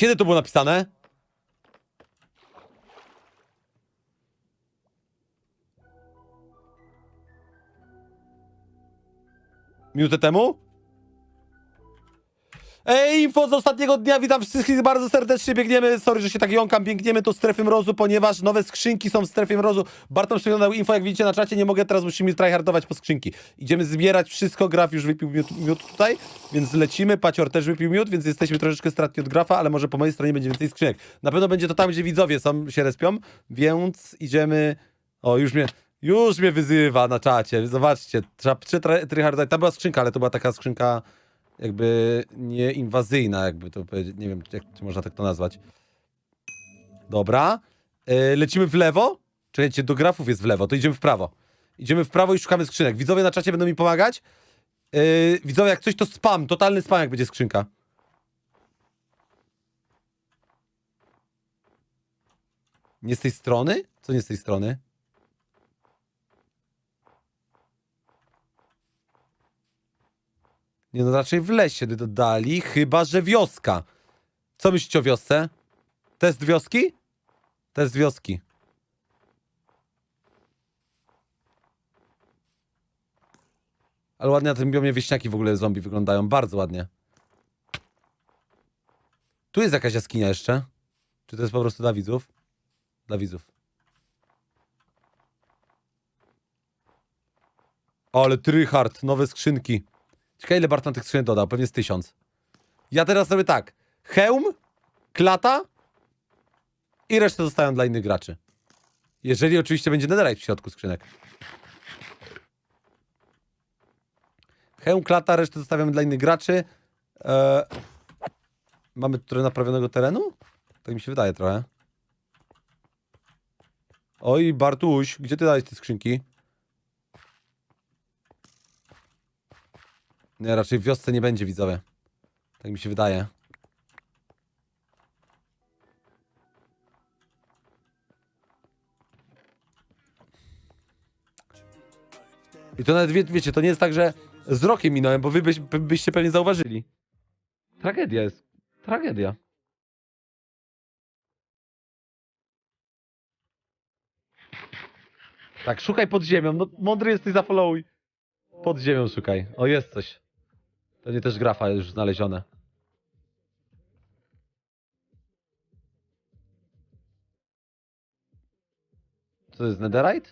Kiedy to było napisane? Minutę temu? Ej, info z ostatniego dnia, witam wszystkich bardzo serdecznie, biegniemy, sorry, że się tak jąkam, biegniemy do strefy mrozu, ponieważ nowe skrzynki są w strefie mrozu. Bartosz przeglądał info, jak widzicie na czacie, nie mogę, teraz musimy tryhardować po skrzynki. Idziemy zbierać wszystko, Graf już wypił miód, miód tutaj, więc lecimy, Pacior też wypił miód, więc jesteśmy troszeczkę stratni od Grafa, ale może po mojej stronie będzie więcej skrzynek. Na pewno będzie to tam, gdzie widzowie są, się respią, więc idziemy... O, już mnie... Już mnie wyzywa na czacie, zobaczcie, trzeba tryhardować. Tam była skrzynka, ale to była taka skrzynka jakby nieinwazyjna, jakby to powiedzieć, nie wiem, jak czy można tak to nazwać. Dobra. Yy, lecimy w lewo. Czekajcie, do grafów jest w lewo, to idziemy w prawo. Idziemy w prawo i szukamy skrzynek. Widzowie na czacie będą mi pomagać. Yy, widzowie, jak coś to spam, totalny spam, jak będzie skrzynka. Nie z tej strony? Co nie z tej strony? Nie no, raczej w lesie dodali, chyba że wioska. Co myślicie o wiosce? Test wioski? Test wioski. Ale ładnie na tym biomie wieśniaki w ogóle zombie wyglądają, bardzo ładnie. Tu jest jakaś jaskinia jeszcze. Czy to jest po prostu dla widzów? Dla widzów. Ale tryhard, nowe skrzynki. Ciekawe ile Barton tych skrzynek dodał, pewnie z tysiąc. Ja teraz robię tak. Hełm, klata i resztę zostają dla innych graczy. Jeżeli oczywiście będzie netherite w środku skrzynek. Hełm, klata, resztę zostawiamy dla innych graczy. Eee, mamy trochę naprawionego terenu? Tak mi się wydaje trochę. Oj, Bartuś, gdzie ty dałeś te skrzynki? Nie, raczej w wiosce nie będzie, widzowie. Tak mi się wydaje. I to nawet, wie, wiecie, to nie jest tak, że z rokiem minąłem, bo wy byś, by, byście pewnie zauważyli. Tragedia jest. Tragedia. Tak, szukaj pod ziemią. No, mądry jesteś, zafollowuj. Pod ziemią szukaj. O, jest coś. To nie też grafa już znalezione. Co to jest, netherite?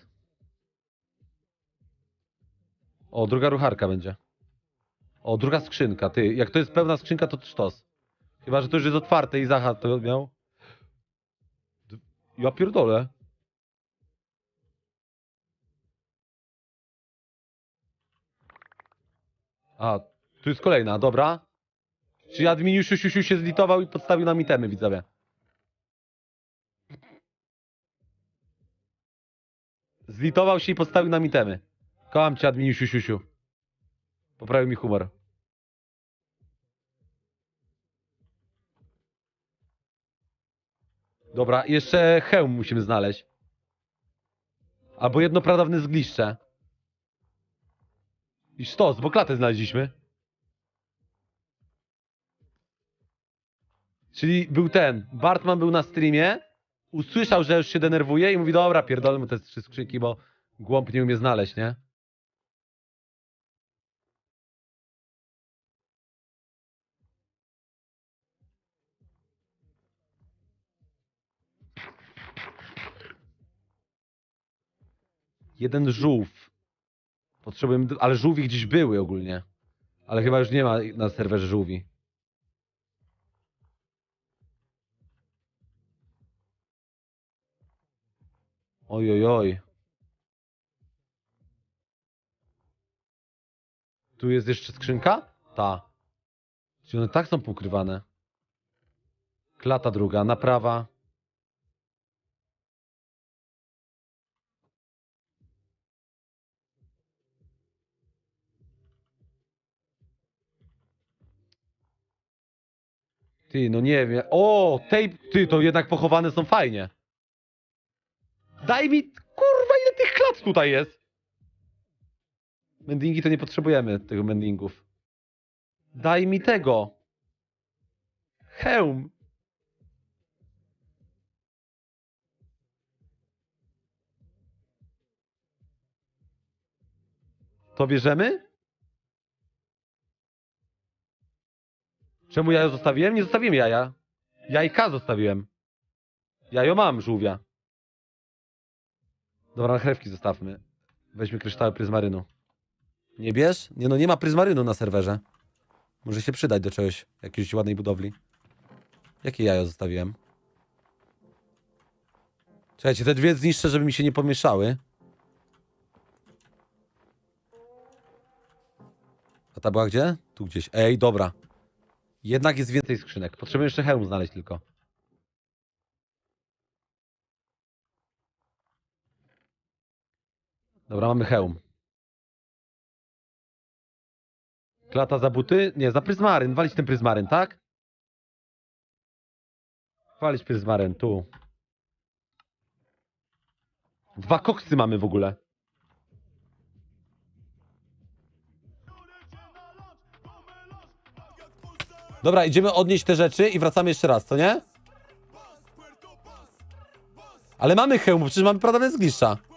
O, druga rucharka będzie. O, druga skrzynka, ty. Jak to jest pełna skrzynka, to sztos. Chyba, że to już jest otwarte i Zacha to miał. Ja pierdolę. A, tu jest kolejna, dobra. Czyli admin siu, siu, siu się zlitował i podstawił nam itemy, widzowie. Zlitował się i podstawił nam itemy. Kocham cię, admin siu, siu, siu. Poprawił mi humor. Dobra, jeszcze hełm musimy znaleźć. Albo jedno pradawne zgliszcze. I sztos, bo klatę znaleźliśmy. Czyli był ten, Bartman był na streamie, usłyszał, że już się denerwuje i mówi, dobra, pierdolę mu te trzy skrzynki, bo głąb nie umie znaleźć, nie? Jeden żółw. Potrzebujemy, ale żółwi gdzieś były ogólnie. Ale chyba już nie ma na serwerze żółwi. Oj, oj, oj. Tu jest jeszcze skrzynka? Ta. Czy one tak są pokrywane? Klata druga, naprawa. Ty, no nie wiem. O, tej, ty, to jednak pochowane są fajnie. Daj mi, kurwa, ile tych klat tutaj jest? Mendingi to nie potrzebujemy, tych mendingów. Daj mi tego. Hełm. To bierzemy? Czemu ja zostawiłem? Nie zostawiłem jaja. Jajka zostawiłem. Jajo mam, żółwia. Dobra, na chlewki zostawmy. Weźmy kryształy pryzmarynu. Nie bierz? Nie no, nie ma pryzmarynu na serwerze. Może się przydać do czegoś, jakiejś ładnej budowli. Jakie jajo zostawiłem? Czekajcie, te dwie zniszczę, żeby mi się nie pomieszały. A ta była gdzie? Tu gdzieś. Ej, dobra. Jednak jest więcej skrzynek. Potrzebuję jeszcze hełm znaleźć tylko. Dobra, mamy hełm. Klata za buty? Nie, za pryzmaryn. Walić ten pryzmaryn, tak? Walić pryzmaryn, tu. Dwa koksy mamy w ogóle. Dobra, idziemy odnieść te rzeczy i wracamy jeszcze raz, co nie? Ale mamy hełm, przecież mamy pradawne zgliszcza.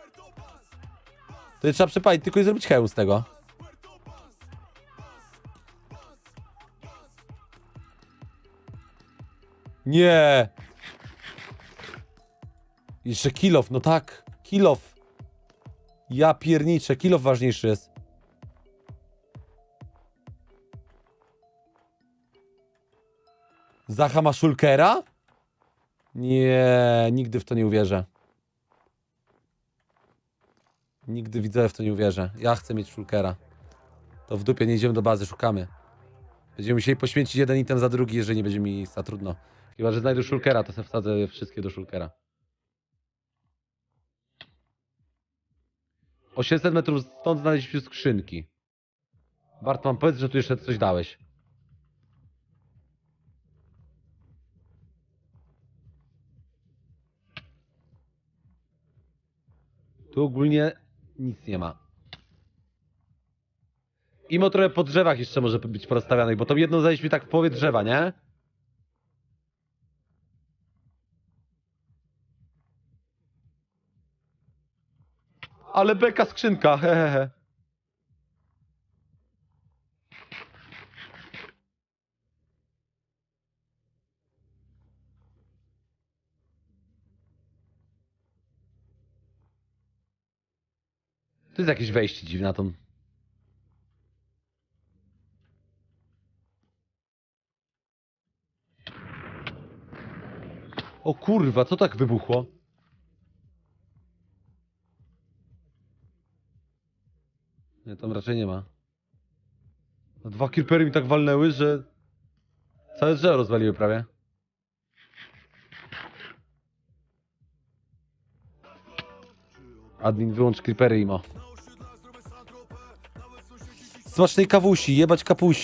To trzeba przepalić tylko i zrobić hełm z tego. Nie. Jeszcze kilof, no tak. Kilof. Ja pierniczę, kilof ważniejszy jest. Zacha ma szulkera? Nie, nigdy w to nie uwierzę. Nigdy widzę w to nie uwierzę. Ja chcę mieć szulkera. To w dupie nie idziemy do bazy, szukamy. Będziemy musieli poświęcić jeden item za drugi, jeżeli nie będzie mi miejsca, trudno. Chyba, że znajdę szulkera, to sobie wsadzę wszystkie do szulkera. 800 metrów stąd znaleźliśmy skrzynki. Bartman, powiedz, że tu jeszcze coś dałeś. Tu ogólnie nic nie ma. Imo trochę po drzewach jeszcze może być porozstawianych, bo to jedno zajęliśmy tak w połowie drzewa, nie? Ale beka skrzynka, hehehe. To jest jakieś wejście dziwne na tą... O kurwa, co tak wybuchło? Nie, tam raczej nie ma. No dwa creepery mi tak walnęły, że... Całe drzewo rozwaliły prawie. Admin, wyłącz creepery, imo. Smacznej kawusi, jebać kapusi.